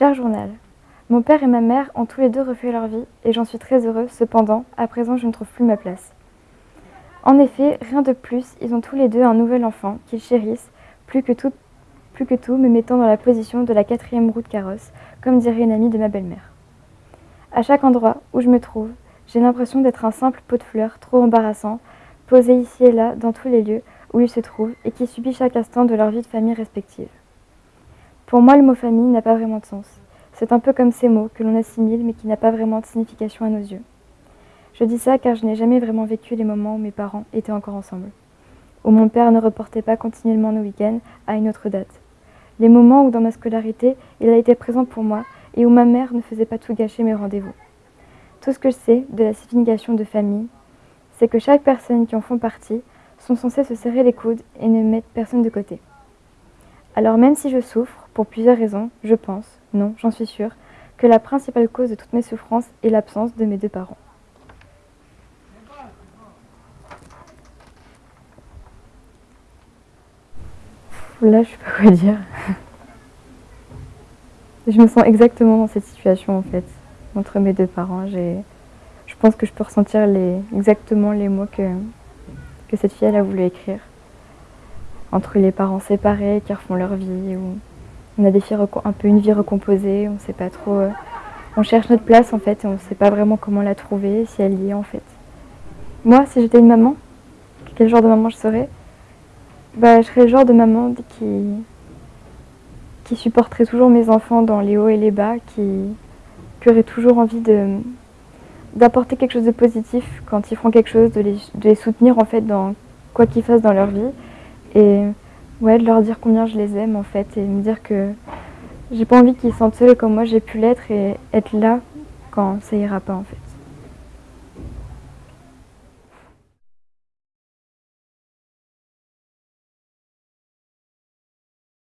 Cher journal, mon père et ma mère ont tous les deux refait leur vie et j'en suis très heureux. Cependant, à présent, je ne trouve plus ma place. En effet, rien de plus, ils ont tous les deux un nouvel enfant qu'ils chérissent plus que tout, me mettant dans la position de la quatrième roue de carrosse, comme dirait une amie de ma belle-mère. À chaque endroit où je me trouve, j'ai l'impression d'être un simple pot de fleurs trop embarrassant, posé ici et là dans tous les lieux où ils se trouvent et qui subit chaque instant de leur vie de famille respective. Pour moi, le mot famille n'a pas vraiment de sens. C'est un peu comme ces mots que l'on assimile mais qui n'a pas vraiment de signification à nos yeux. Je dis ça car je n'ai jamais vraiment vécu les moments où mes parents étaient encore ensemble, où mon père ne reportait pas continuellement nos week-ends à une autre date. Les moments où dans ma scolarité, il a été présent pour moi et où ma mère ne faisait pas tout gâcher mes rendez-vous. Tout ce que je sais de la signification de famille, c'est que chaque personne qui en font partie sont censées se serrer les coudes et ne mettre personne de côté. Alors même si je souffre, pour plusieurs raisons, je pense, non, j'en suis sûre, que la principale cause de toutes mes souffrances est l'absence de mes deux parents. Là, je sais pas quoi dire. je me sens exactement dans cette situation en fait, entre mes deux parents. Je pense que je peux ressentir les, exactement les mots que, que cette fille elle a voulu écrire entre les parents séparés qui refont leur vie, ou on a des filles un peu une vie recomposée, on sait pas trop. Euh, on cherche notre place en fait et on ne sait pas vraiment comment la trouver, si elle y est en fait. Moi, si j'étais une maman, quel genre de maman je serais? Bah, Je serais le genre de maman qui, qui supporterait toujours mes enfants dans les hauts et les bas, qui, qui aurait toujours envie de d'apporter quelque chose de positif quand ils feront quelque chose, de les, soutenir en fait dans quoi qu'ils fassent dans leur vie et ouais, de leur dire combien je les aime en fait et me dire que j'ai pas envie qu'ils se sentent seuls comme moi j'ai pu l'être et être là quand ça ira pas en fait.